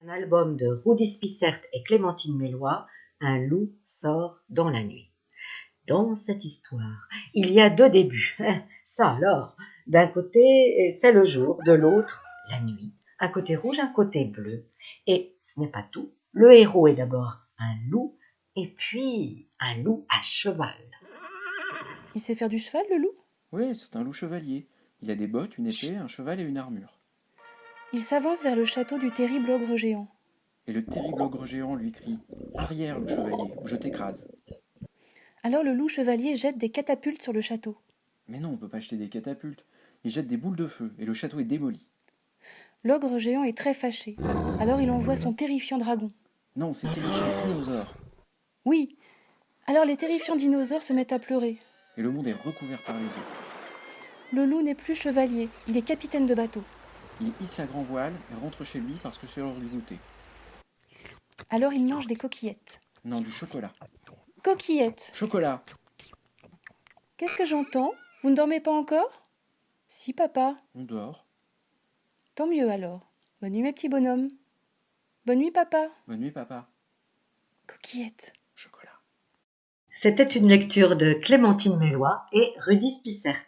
Un album de Rudy Spissert et Clémentine Mélois, Un loup sort dans la nuit. Dans cette histoire, il y a deux débuts. Ça alors, d'un côté, c'est le jour, de l'autre, la nuit. Un côté rouge, un côté bleu. Et ce n'est pas tout. Le héros est d'abord un loup, et puis un loup à cheval. Il sait faire du cheval, le loup? Oui, c'est un loup chevalier. Il a des bottes, une épée, un cheval et une armure. Il s'avance vers le château du terrible ogre géant. Et le terrible ogre géant lui crie Arrière, loup chevalier, ou je t'écrase. Alors le loup chevalier jette des catapultes sur le château. Mais non, on peut pas jeter des catapultes. Il jette des boules de feu, et le château est démoli. L'ogre géant est très fâché. Alors il envoie son terrifiant dragon. Non, c'est terrifiant dinosaure. Oui. Alors les terrifiants dinosaures se mettent à pleurer. Et le monde est recouvert par les eaux. Le loup n'est plus chevalier, il est capitaine de bateau. Il hisse la grand voile et rentre chez lui parce que c'est l'heure du goûter. Alors il mange des coquillettes. Non, du chocolat. Coquillettes Chocolat Qu'est-ce que j'entends? Vous ne dormez pas encore? Si, papa. On dort. Tant mieux alors. Bonne nuit, mes petits bonhommes. Bonne nuit, papa. Bonne nuit, papa. Coquillettes. Chocolat. C'était une lecture de Clémentine Mélois et Rudy Spissert.